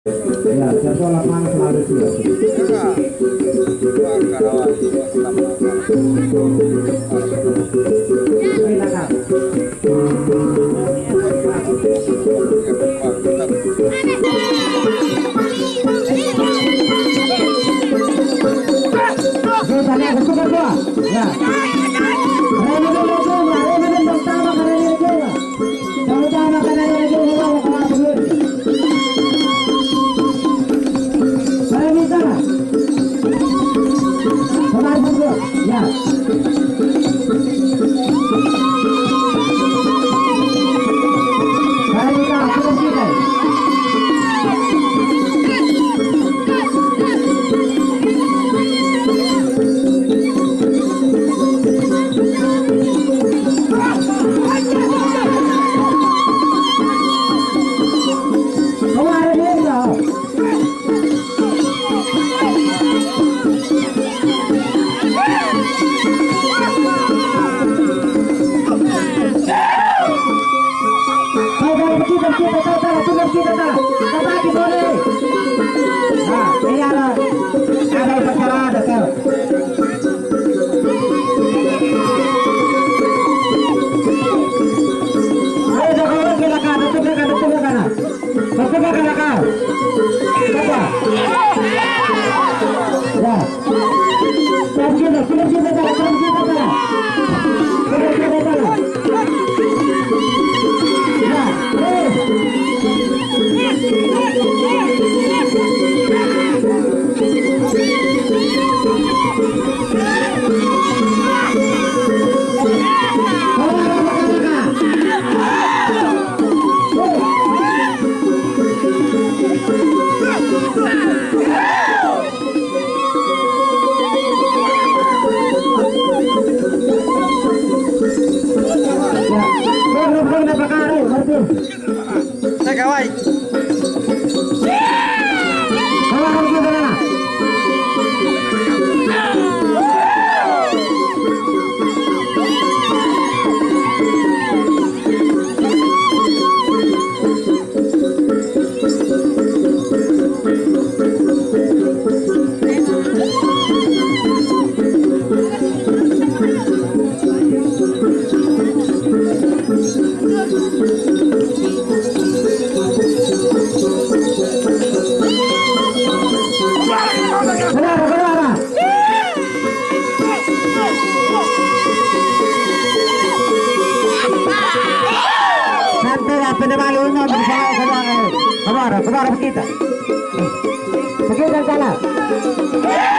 Ya, jadwal lapangan selalu dua. Yeah. 기도를 करने वाले होंगे हमारा हमारा बकीता चला